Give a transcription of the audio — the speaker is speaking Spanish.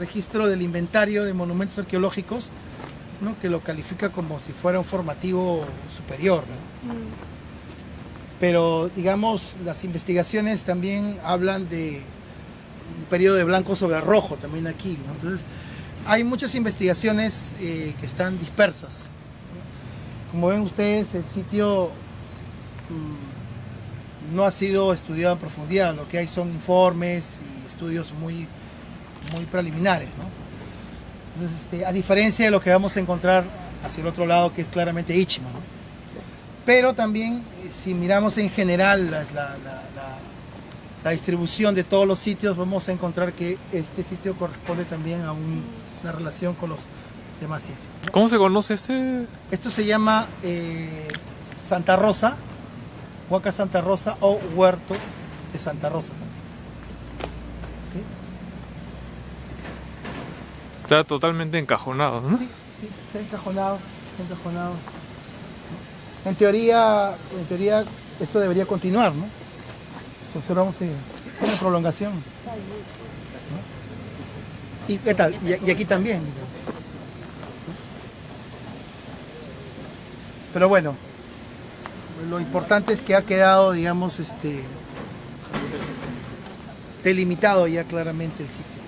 registro del inventario de monumentos arqueológicos, ¿no? que lo califica como si fuera un formativo superior. Pero digamos, las investigaciones también hablan de un periodo de blanco sobre rojo también aquí. Entonces, hay muchas investigaciones eh, que están dispersas. Como ven ustedes, el sitio mm, no ha sido estudiado en profundidad, lo que hay son informes y estudios muy, muy preliminares. ¿no? Entonces, este, a diferencia de lo que vamos a encontrar hacia el otro lado, que es claramente Ichima. ¿no? Pero también, eh, si miramos en general la, la- la- la- distribución de todos los sitios, vamos a encontrar que este sitio corresponde también a un- una relación con los demás sitios. ¿Cómo se conoce este? Esto se llama eh, Santa Rosa, Huaca Santa Rosa o Huerto de Santa Rosa. Está totalmente encajonado, ¿no? Sí, sí, está encajonado, está encajonado. En teoría, en teoría esto debería continuar, ¿no? Observamos que tiene prolongación. ¿no? ¿Y qué tal? Y, y aquí también. Pero bueno, lo importante es que ha quedado, digamos, este delimitado ya claramente el sitio.